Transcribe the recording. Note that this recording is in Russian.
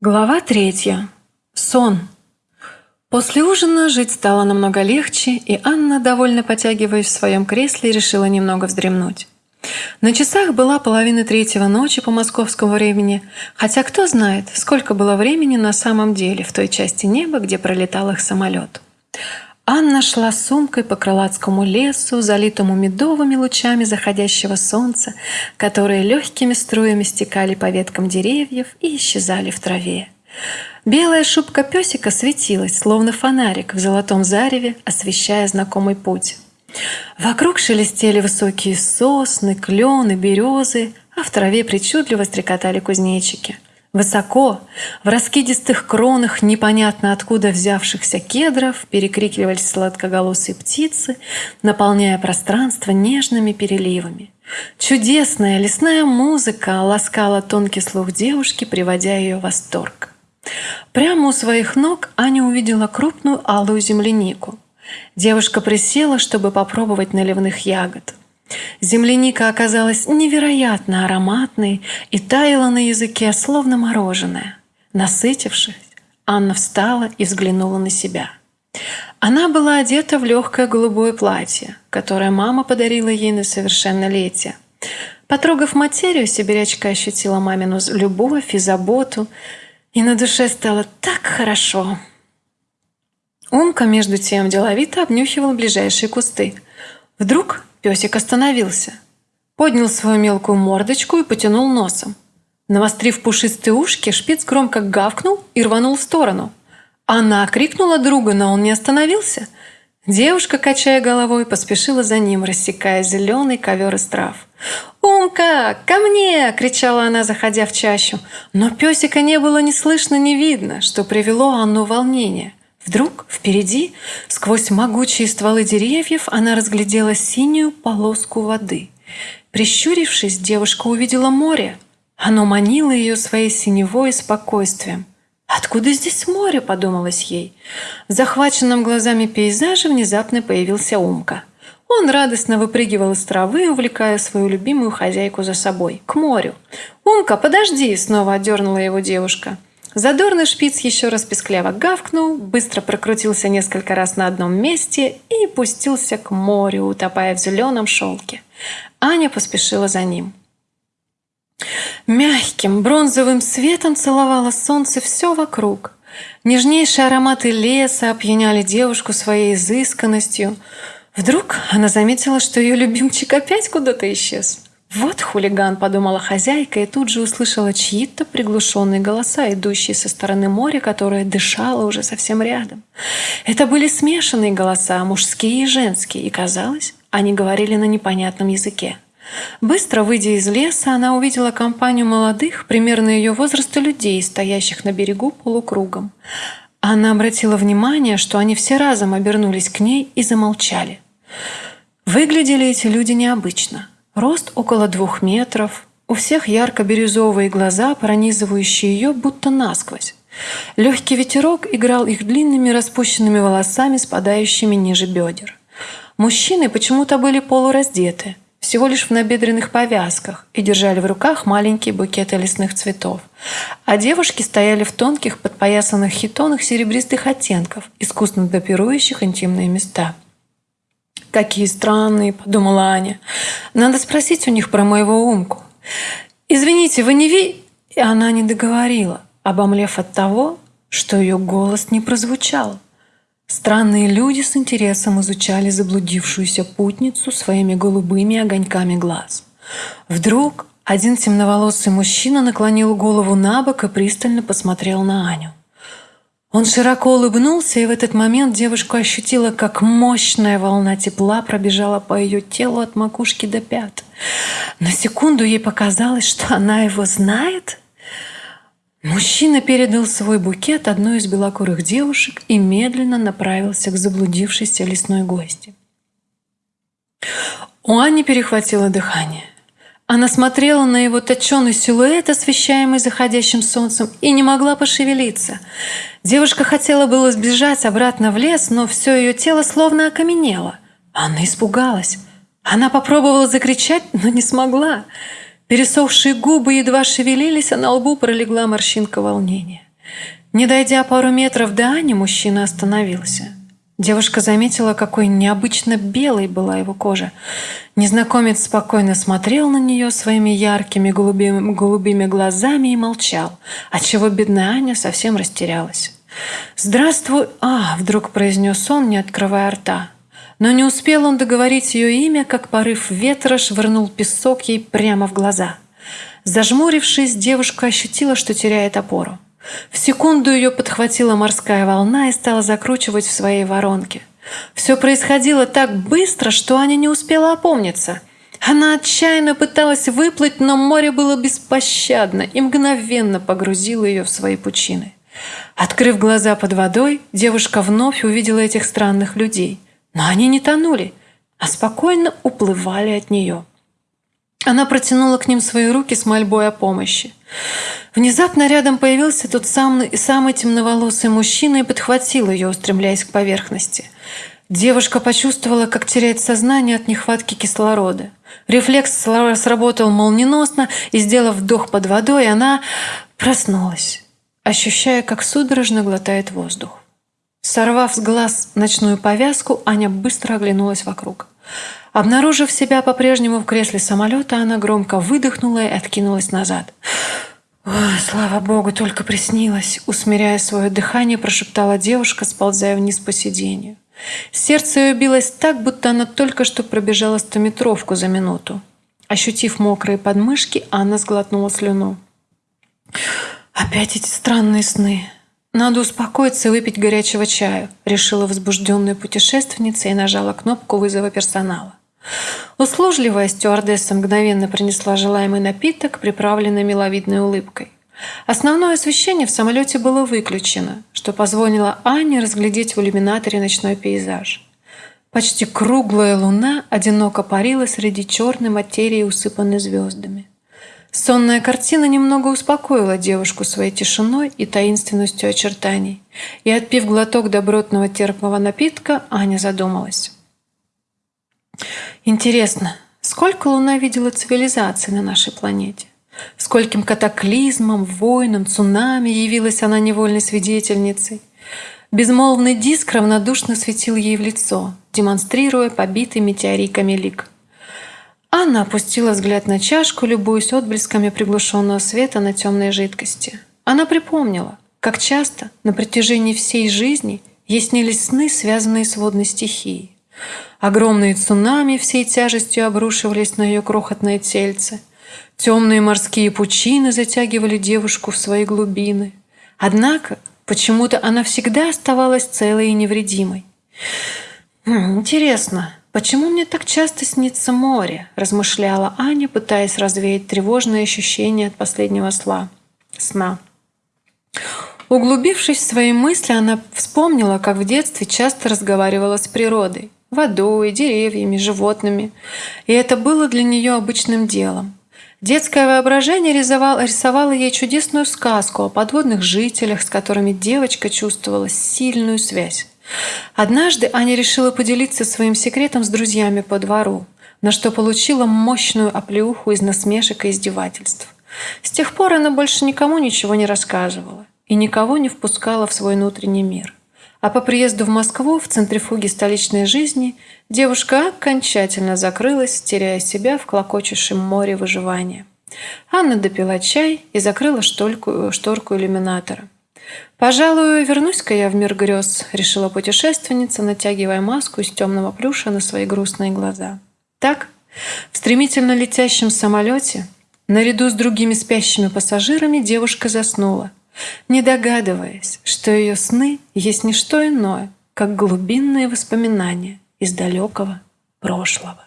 Глава третья. Сон. После ужина жить стало намного легче, и Анна, довольно потягиваясь в своем кресле, решила немного вздремнуть. На часах была половина третьего ночи по московскому времени, хотя кто знает, сколько было времени на самом деле в той части неба, где пролетал их самолет. Анна шла сумкой по крылатскому лесу, залитому медовыми лучами заходящего солнца, которые легкими струями стекали по веткам деревьев и исчезали в траве. Белая шубка песика светилась, словно фонарик в золотом зареве, освещая знакомый путь. Вокруг шелестели высокие сосны, клены, березы, а в траве причудливо стрекотали кузнечики – Высоко, в раскидистых кронах непонятно откуда взявшихся кедров перекрикивались сладкоголосые птицы, наполняя пространство нежными переливами. Чудесная лесная музыка ласкала тонкий слух девушки, приводя ее в восторг. Прямо у своих ног Аня увидела крупную алую землянику. Девушка присела, чтобы попробовать наливных ягод. Земляника оказалась невероятно ароматной и таяла на языке, словно мороженое. Насытившись, Анна встала и взглянула на себя. Она была одета в легкое голубое платье, которое мама подарила ей на совершеннолетие. Потрогав материю, сибирячка ощутила мамину любовь и заботу, и на душе стало так хорошо. Умка, между тем, деловито обнюхивал ближайшие кусты. Вдруг Песик остановился, поднял свою мелкую мордочку и потянул носом. Навострив пушистые ушки, шпиц громко гавкнул и рванул в сторону. Она крикнула друга, но он не остановился. Девушка, качая головой, поспешила за ним, рассекая зеленый ковер из трав. «Умка, ко мне!» – кричала она, заходя в чащу. Но песика не было ни слышно, ни видно, что привело Анну в волнение. Вдруг впереди, сквозь могучие стволы деревьев, она разглядела синюю полоску воды. Прищурившись, девушка увидела море. Оно манило ее своей синевой и спокойствием. «Откуда здесь море?» – подумалось ей. В захваченном глазами пейзаже внезапно появился Умка. Он радостно выпрыгивал из травы, увлекая свою любимую хозяйку за собой, к морю. «Умка, подожди!» – снова отдернула его девушка. Задорный шпиц еще раз пескляво гавкнул, быстро прокрутился несколько раз на одном месте и пустился к морю, утопая в зеленом шелке. Аня поспешила за ним. Мягким бронзовым светом целовало солнце все вокруг. Нежнейшие ароматы леса опьяняли девушку своей изысканностью. Вдруг она заметила, что ее любимчик опять куда-то исчез. «Вот хулиган», — подумала хозяйка, и тут же услышала чьи-то приглушенные голоса, идущие со стороны моря, которое дышало уже совсем рядом. Это были смешанные голоса, мужские и женские, и, казалось, они говорили на непонятном языке. Быстро выйдя из леса, она увидела компанию молодых, примерно ее возраста людей, стоящих на берегу полукругом. Она обратила внимание, что они все разом обернулись к ней и замолчали. Выглядели эти люди необычно – Рост около двух метров, у всех ярко-бирюзовые глаза, пронизывающие ее будто насквозь. Легкий ветерок играл их длинными распущенными волосами, спадающими ниже бедер. Мужчины почему-то были полураздеты, всего лишь в набедренных повязках, и держали в руках маленькие букеты лесных цветов. А девушки стояли в тонких, подпоясанных хитонах серебристых оттенков, искусно допирующих интимные места – «Какие странные», — подумала Аня. «Надо спросить у них про моего умку». «Извините, вы не ви...» И она не договорила, обомлев от того, что ее голос не прозвучал. Странные люди с интересом изучали заблудившуюся путницу своими голубыми огоньками глаз. Вдруг один темноволосый мужчина наклонил голову на бок и пристально посмотрел на Аню. Он широко улыбнулся, и в этот момент девушка ощутила, как мощная волна тепла пробежала по ее телу от макушки до пят. На секунду ей показалось, что она его знает. Мужчина передал свой букет одной из белокурых девушек и медленно направился к заблудившейся лесной гости. У Ани перехватило дыхание. Она смотрела на его точеный силуэт, освещаемый заходящим солнцем, и не могла пошевелиться. Девушка хотела было сбежать обратно в лес, но все ее тело словно окаменело. Она испугалась. Она попробовала закричать, но не смогла. Пересохшие губы едва шевелились, а на лбу пролегла морщинка волнения. Не дойдя пару метров до Ани, мужчина остановился. Девушка заметила, какой необычно белой была его кожа. Незнакомец спокойно смотрел на нее своими яркими голубыми, голубыми глазами и молчал, отчего бедная Аня совсем растерялась. «Здравствуй, а!» – вдруг произнес он, не открывая рта. Но не успел он договорить ее имя, как порыв ветра швырнул песок ей прямо в глаза. Зажмурившись, девушка ощутила, что теряет опору. В секунду ее подхватила морская волна и стала закручивать в своей воронке. Все происходило так быстро, что Аня не успела опомниться. Она отчаянно пыталась выплыть, но море было беспощадно и мгновенно погрузило ее в свои пучины. Открыв глаза под водой, девушка вновь увидела этих странных людей. Но они не тонули, а спокойно уплывали от нее. Она протянула к ним свои руки с мольбой о помощи. Внезапно рядом появился тот самый, самый темноволосый мужчина и подхватил ее, устремляясь к поверхности. Девушка почувствовала, как теряет сознание от нехватки кислорода. Рефлекс сработал молниеносно, и, сделав вдох под водой, она проснулась, ощущая, как судорожно глотает воздух. Сорвав с глаз ночную повязку, Аня быстро оглянулась вокруг. Обнаружив себя по-прежнему в кресле самолета, она громко выдохнула и откинулась назад. «Ой, слава богу, только приснилось!» Усмиряя свое дыхание, прошептала девушка, сползая вниз по сиденью. Сердце ее билось так, будто она только что пробежала стометровку за минуту. Ощутив мокрые подмышки, Анна сглотнула слюну. «Опять эти странные сны. Надо успокоиться и выпить горячего чаю», решила возбужденная путешественница и нажала кнопку вызова персонала. Услужливая стюардесса мгновенно принесла желаемый напиток, приправленный миловидной улыбкой. Основное освещение в самолете было выключено, что позволило Ане разглядеть в иллюминаторе ночной пейзаж. Почти круглая луна одиноко парила среди черной материи, усыпанной звездами. Сонная картина немного успокоила девушку своей тишиной и таинственностью очертаний, и, отпив глоток добротного терпкого напитка, Аня задумалась. Интересно, сколько Луна видела цивилизаций на нашей планете? Скольким катаклизмом, войнам, цунами явилась она невольной свидетельницей? Безмолвный диск равнодушно светил ей в лицо, демонстрируя побитый метеориками лик. Анна опустила взгляд на чашку, любуясь отблесками приглушенного света на темной жидкости. Она припомнила, как часто на протяжении всей жизни ей снились сны, связанные с водной стихией. Огромные цунами всей тяжестью обрушивались на ее крохотное тельце. Темные морские пучины затягивали девушку в свои глубины. Однако почему-то она всегда оставалась целой и невредимой. «Хм, «Интересно, почему мне так часто снится море?» – размышляла Аня, пытаясь развеять тревожные ощущения от последнего сна. сна. Углубившись в свои мысли, она вспомнила, как в детстве часто разговаривала с природой водой, деревьями, животными. И это было для нее обычным делом. Детское воображение рисовало, рисовало ей чудесную сказку о подводных жителях, с которыми девочка чувствовала сильную связь. Однажды Аня решила поделиться своим секретом с друзьями по двору, на что получила мощную оплеуху из насмешек и издевательств. С тех пор она больше никому ничего не рассказывала и никого не впускала в свой внутренний мир. А по приезду в Москву, в центрифуге столичной жизни, девушка окончательно закрылась, теряя себя в клокочущем море выживания. Анна допила чай и закрыла шторку, шторку иллюминатора. «Пожалуй, вернусь-ка я в мир грез», — решила путешественница, натягивая маску из темного плюша на свои грустные глаза. Так, в стремительно летящем самолете, наряду с другими спящими пассажирами, девушка заснула, не догадываясь, что ее сны есть не что иное, как глубинные воспоминания из далекого прошлого.